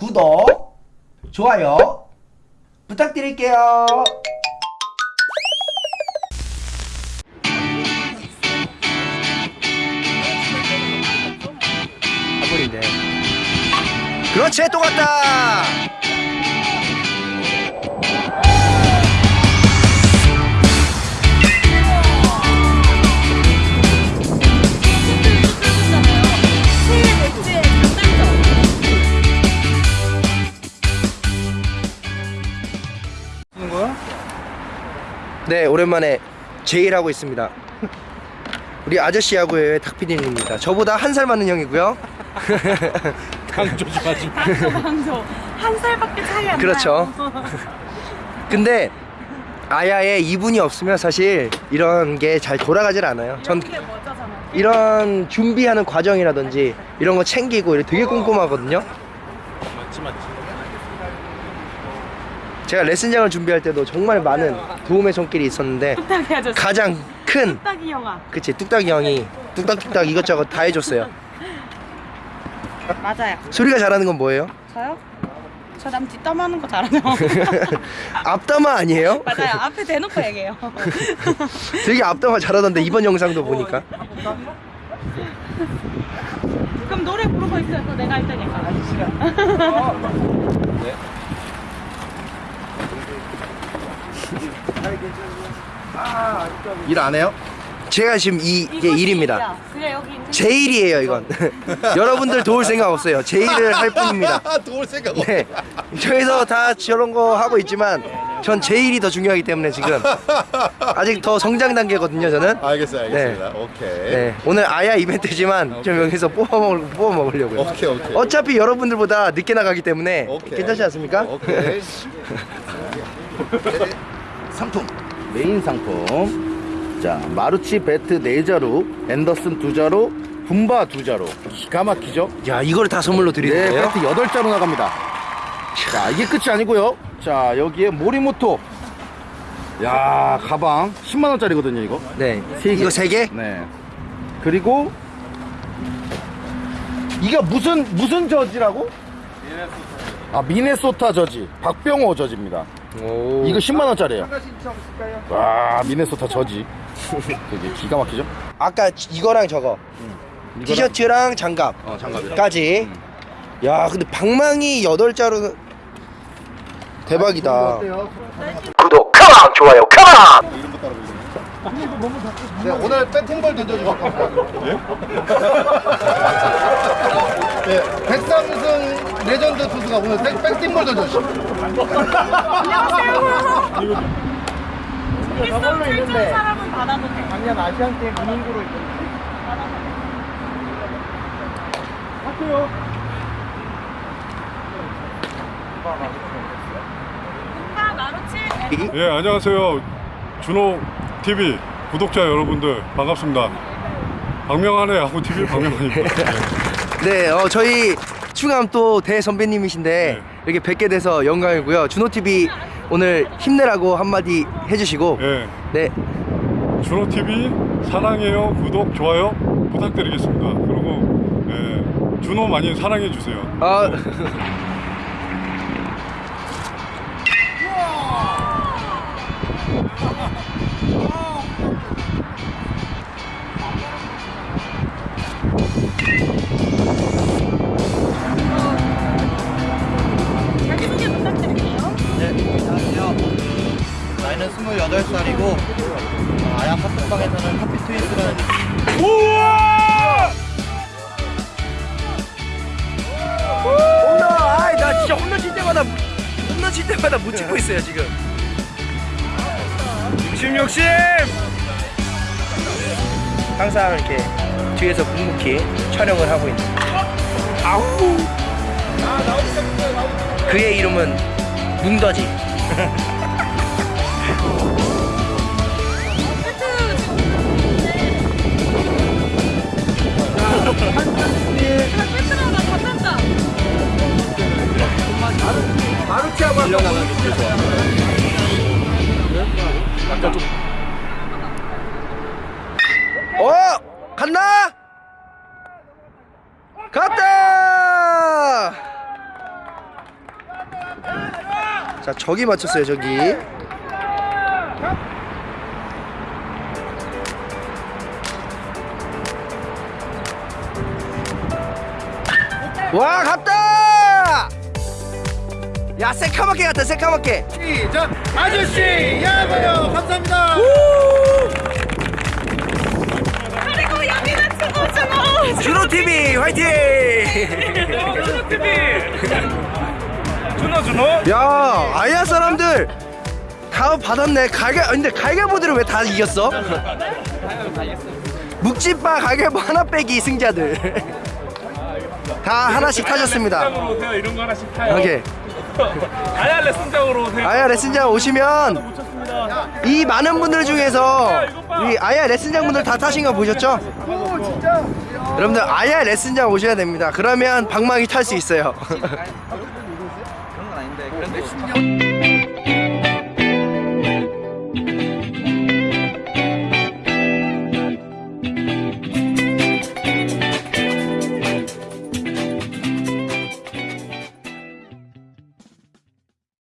구독, 좋아요 부탁드릴게요. 그렇지, 또 갔다! 네, 오랜만에 제일 하고 있습니다. 우리 아저씨 야구의 닥피디입니다. 저보다 한 살 많은 형이고요. 강조 좀 하지 강조 강조 한 살밖에 차이 안 그렇죠. 근데 아야의 이분이 없으면 사실 이런 게 잘 돌아가질 않아요. 전. 이런 준비하는 과정이라든지 이런 거 챙기고 이렇게 되게 꼼꼼하거든요. 맞지 맞지 제가 레슨장을 준비할 때도 정말 많은 도움의 손길이 있었는데 뚝딱이 아저씨. 가장 큰 뚝딱이 형아. 그치 뚝딱이 형이 뚝딱뚝딱 이것저것 다 해줬어요. 맞아요. 소리가 잘하는 건 뭐예요? 저요? 저 남 뒷담화하는 거 잘하죠. 앞담화 아니에요? 맞아요. 앞에 대놓고 얘기해요. 되게 앞담화 잘하던데 이번 영상도 보니까 그럼 노래 부르고 있어요. 그거 내가 할 테니까. 일 안 해요? 제가 지금 이, 이게 일입니다. 일이야. 그래 여기 있는 제 일이에요 이건. 여러분들 도울 생각 없어요. 제 일을 할 뿐입니다. 도울 생각 없어. 네. 저기서 다 저런 거 하고 있지만 전 제 일이 더 중요하기 때문에 지금 아직 더 성장 단계거든요 저는. 알겠어요 알겠습니다. 오케이. 네. 오늘 아야 이벤트지만 좀 여기서 뽑아 먹을 뽑아 먹으려고요. 오케이 오케이. 어차피 여러분들보다 늦게 나가기 때문에 오케이. 괜찮지 않습니까? 오케이 메인 상품. 자 마루치 배트 4자루 앤더슨 2자루 분바 2자루. 기가 막히죠? 야 이걸 다 선물로 네 드리는데요? 배트 8자루 나갑니다. 자 이게 끝이 아니고요. 자 여기에 모리모토. 야 가방. 10만원짜리거든요 이거. 네. 세 개. 이거 세 개? 네. 그리고 이게 무슨 무슨 저지라고? 아 미네소타 저지. 박병호 저지입니다 오. 이거 10만원짜리에요. 와 미네소타 저지. 되게 기가 막히죠? 아까 이거랑 저거. 티셔츠랑 장갑. 어 장갑이랑 까지. 야 근데 방망이 8자루. 대박이다. 구독 컴온 좋아요 컴온 네, 오늘 배팅볼 던져주실 겁니다 네, 백삼승 레전드 투수가 오늘 백, 배팅볼 던져주십니다 있으면 있는데 사람은 받아도 돼. 작년 아시안 게임 무닝구로 오빠 마루치. 예, 안녕하세요. 준호 TV 구독자 여러분들 반갑습니다. 박명한의 야구 TV 박명한입니다. 네, 어, 저희 충암 또 대선배님이신데 네. 이렇게 뵙게 돼서 영광이고요. 준호TV 오늘 힘내라고 한마디 해주시고 예, 네, 준호 TV 사랑해요, 구독, 좋아요 부탁드리겠습니다. 그리고 예, 준호 많이 사랑해 주세요. 아, 네, 안녕하세요. 나이는 28살이고, 아야 카톡방에서는 하피 트윈스라는 홈런! 아이, 나 진짜 홈런 칠 때마다 홈런 칠 때마다 못 찍고 있어요 지금. 욕심 욕심! 항상 이렇게 뒤에서 묵묵히 촬영을 하고 있는. 아우! 그의 이름은 마루치하고 어! 갔나? 갔다! 자 저기 맞췄어요 저기. 와 갔다! 야 새카맣게 갔다 새카맣게. 시작! 아저씨 야구요. 감사합니다. 그리고 여기는 주노 주노. 준호TV 화이팅 준호 준호. 야 아야 사람들. 다 받았네. 가게 아, 근데 가게보들은 왜 다 이겼어? 묵찌빠 가게보 하나 빼기 승자들. 다 하나씩 타셨습니다. 승장으로 오세요. 이런 거 하나씩 타요. 오케이. 아야 레슨장으로 오세요. 아야 레슨장 오시면 이 많은 분들 중에서 우리 아야 레슨장 분들 다 타신 거 보셨죠? 여러분들 아야 레슨장 오셔야 됩니다. 그러면 방망이 탈 수 있어요 Bye.